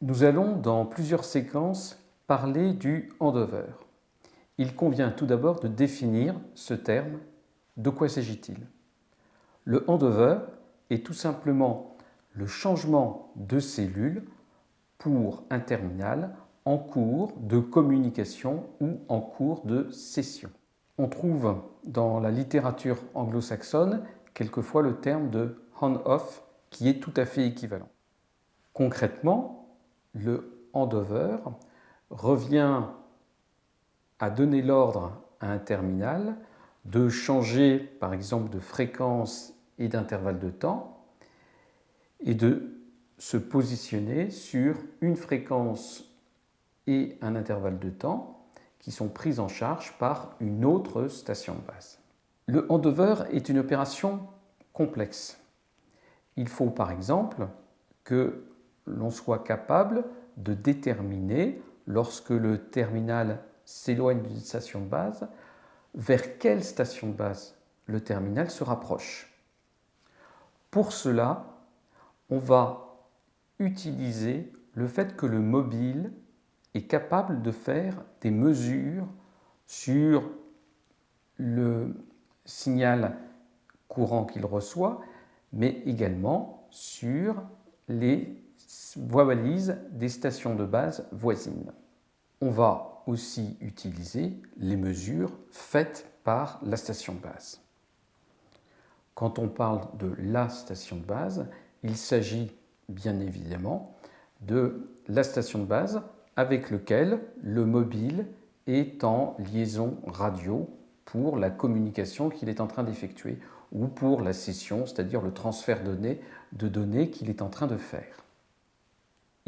Nous allons dans plusieurs séquences parler du handover. Il convient tout d'abord de définir ce terme. De quoi s'agit-il? Le handover est tout simplement le changement de cellule pour un terminal en cours de communication ou en cours de session. On trouve dans la littérature anglo-saxonne quelquefois le terme de on-off qui est tout à fait équivalent. Concrètement, le handover revient à donner l'ordre à un terminal de changer par exemple de fréquence et d'intervalle de temps et de se positionner sur une fréquence et un intervalle de temps qui sont pris en charge par une autre station de base. Le handover est une opération complexe. Il faut par exemple que l'on soit capable de déterminer, lorsque le terminal s'éloigne d'une station de base, vers quelle station de base le terminal se rapproche. Pour cela, on va utiliser le fait que le mobile est capable de faire des mesures sur le signal courant qu'il reçoit, mais également sur les balises des stations de base voisines. On va aussi utiliser les mesures faites par la station de base. Quand on parle de la station de base, il s'agit bien évidemment de la station de base avec lequel le mobile est en liaison radio pour la communication qu'il est en train d'effectuer ou pour la session, c'est-à-dire le transfert de données qu'il est en train de faire.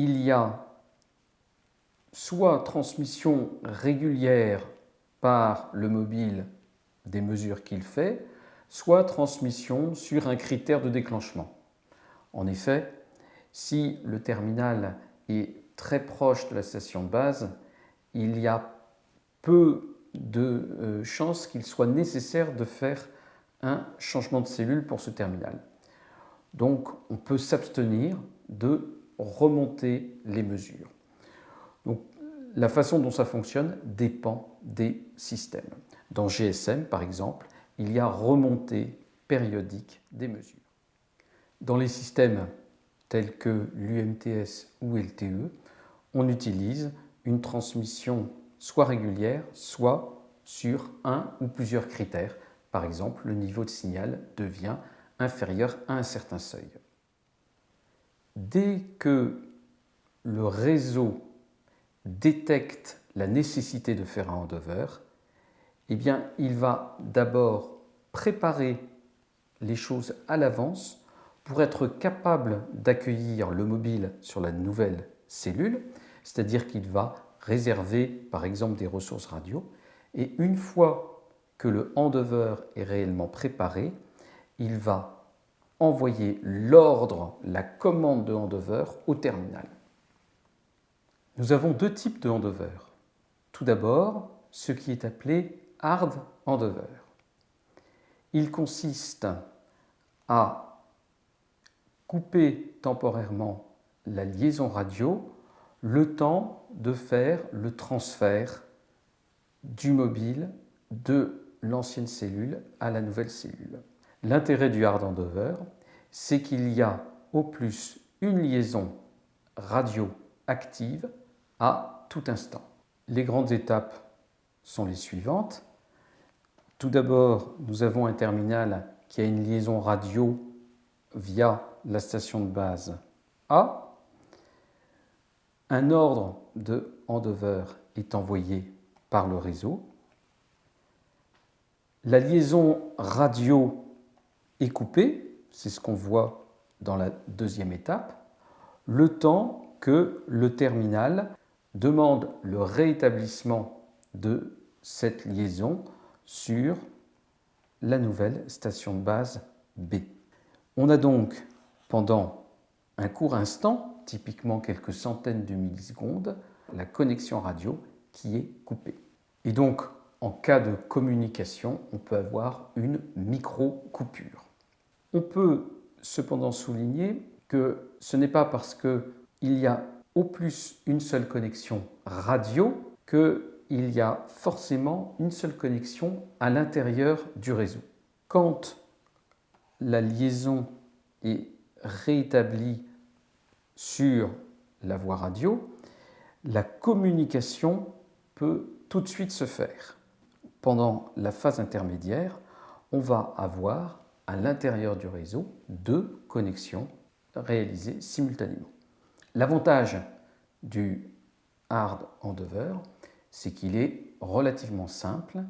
Il y a soit transmission régulière par le mobile des mesures qu'il fait, soit transmission sur un critère de déclenchement. En effet, si le terminal est très proche de la station de base, il y a peu de euh, chances qu'il soit nécessaire de faire un changement de cellule pour ce terminal. Donc on peut s'abstenir de remonter les mesures. La façon dont ça fonctionne dépend des systèmes. Dans GSM, par exemple, il y a remontée périodique des mesures. Dans les systèmes tels que l'UMTS ou LTE, on utilise une transmission soit régulière, soit sur un ou plusieurs critères. Par exemple, le niveau de signal devient inférieur à un certain seuil. Dès que le réseau détecte la nécessité de faire un handover, eh il va d'abord préparer les choses à l'avance pour être capable d'accueillir le mobile sur la nouvelle cellule, c'est-à-dire qu'il va réserver par exemple des ressources radio, et une fois que le handover est réellement préparé, il va envoyer l'ordre, la commande de handover au terminal. Nous avons deux types de handover. Tout d'abord, ce qui est appelé hard handover. Il consiste à couper temporairement la liaison radio le temps de faire le transfert du mobile de l'ancienne cellule à la nouvelle cellule. L'intérêt du hard handover, c'est qu'il y a au plus une liaison radio active à tout instant. Les grandes étapes sont les suivantes. Tout d'abord, nous avons un terminal qui a une liaison radio via la station de base A. Un ordre de handover est envoyé par le réseau. La liaison radio coupée, c'est ce qu'on voit dans la deuxième étape, le temps que le terminal demande le réétablissement de cette liaison sur la nouvelle station de base B. On a donc pendant un court instant, typiquement quelques centaines de millisecondes, la connexion radio qui est coupée. Et donc, en cas de communication, on peut avoir une micro-coupure. On peut cependant souligner que ce n'est pas parce qu'il y a au plus une seule connexion radio qu'il y a forcément une seule connexion à l'intérieur du réseau. Quand la liaison est rétablie sur la voie radio, la communication peut tout de suite se faire. Pendant la phase intermédiaire, on va avoir à l'intérieur du réseau deux connexions réalisées simultanément. L'avantage du hard endover, c'est qu'il est relativement simple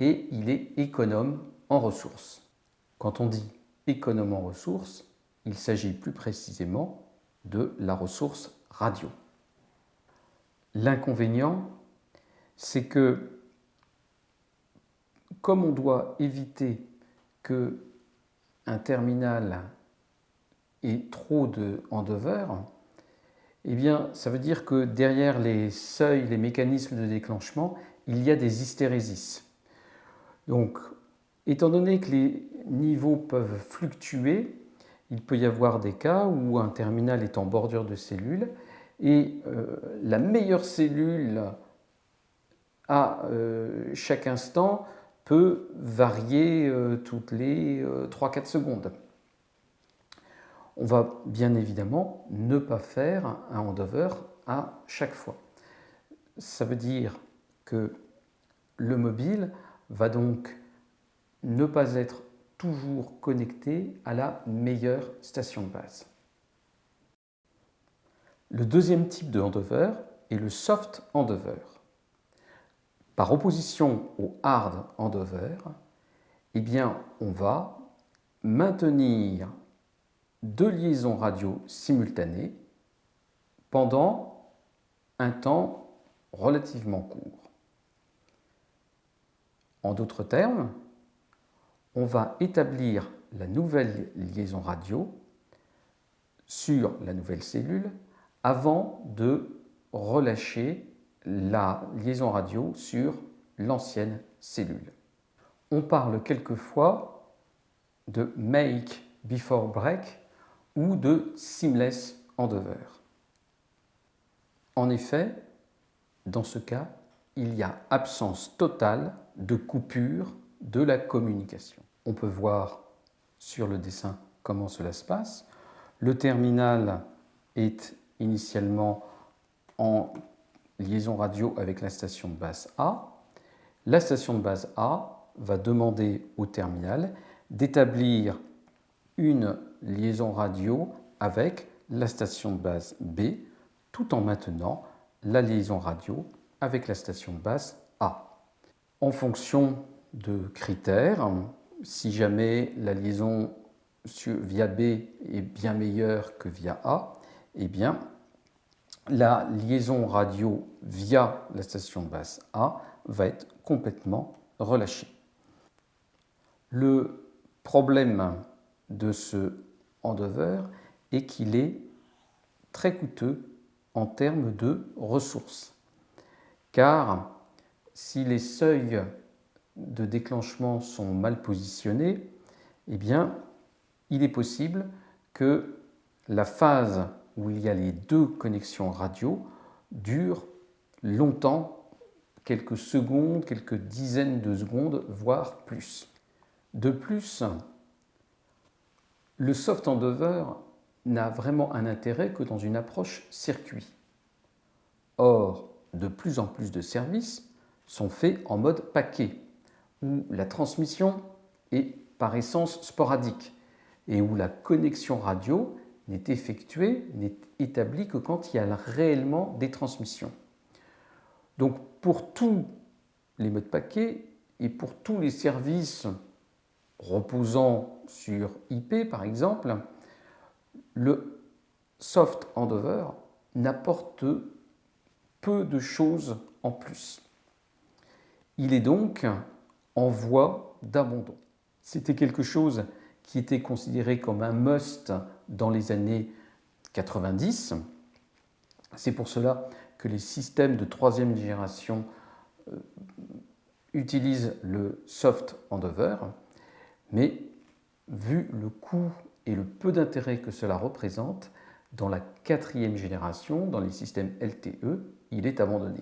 et il est économe en ressources. Quand on dit économe en ressources, il s'agit plus précisément de la ressource radio. L'inconvénient, c'est que comme on doit éviter que un terminal ait trop de handover, eh bien, ça veut dire que derrière les seuils, les mécanismes de déclenchement, il y a des hystérésis. Donc, étant donné que les niveaux peuvent fluctuer, il peut y avoir des cas où un terminal est en bordure de cellules et euh, la meilleure cellule à euh, chaque instant peut varier euh, toutes les 3-4 secondes. On va bien évidemment ne pas faire un handover à chaque fois. Ça veut dire que le mobile va donc ne pas être toujours connecté à la meilleure station de base. Le deuxième type de handover est le soft handover. Par opposition au hard handover, eh on va maintenir deux liaisons radio simultanées pendant un temps relativement court. En d'autres termes, on va établir la nouvelle liaison radio sur la nouvelle cellule avant de relâcher la liaison radio sur l'ancienne cellule. On parle quelquefois de make before break ou de seamless handover. En effet, dans ce cas, il y a absence totale de coupure de la communication. On peut voir sur le dessin comment cela se passe. Le terminal est initialement en liaison radio avec la station de base A. La station de base A va demander au terminal d'établir une liaison radio avec la station de base B tout en maintenant la liaison radio avec la station de base A. En fonction de critères, si jamais la liaison via B est bien meilleure que via A, eh bien, la liaison radio via la station de base A va être complètement relâchée. Le problème de ce handover est qu'il est très coûteux en termes de ressources. Car si les seuils de déclenchement sont mal positionnés, eh bien, il est possible que la phase où il y a les deux connexions radio dure longtemps, quelques secondes, quelques dizaines de secondes, voire plus. De plus, le soft handover n'a vraiment un intérêt que dans une approche circuit. Or, de plus en plus de services sont faits en mode paquet, où la transmission est par essence sporadique et où la connexion radio n'est effectuée, n'est établie que quand il y a réellement des transmissions. Donc pour tous les modes paquets et pour tous les services reposant sur IP par exemple, le soft handover n'apporte peu de choses en plus. Il est donc en voie d'abandon. C'était quelque chose qui était considéré comme un must dans les années 90. C'est pour cela que les systèmes de troisième génération euh, utilisent le soft handover, mais vu le coût et le peu d'intérêt que cela représente, Dans la quatrième génération, dans les systèmes LTE, il est abandonné.